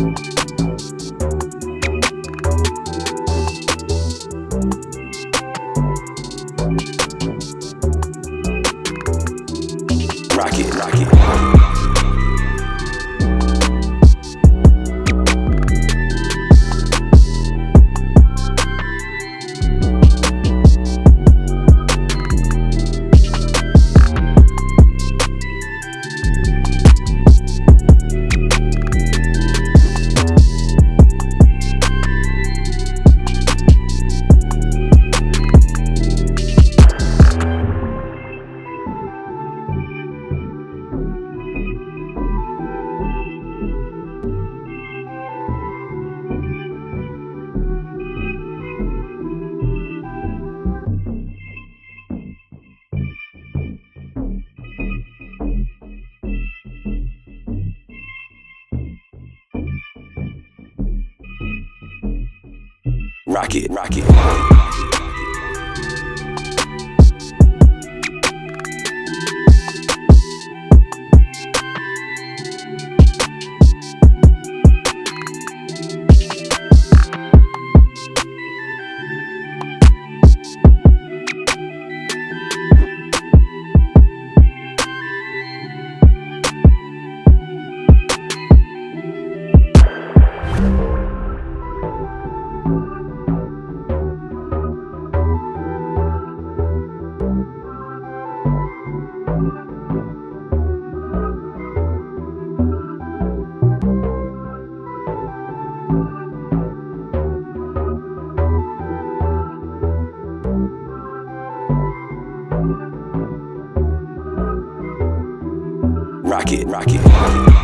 Rock it, rock it, Rock it, rock it, Rock it, rock it.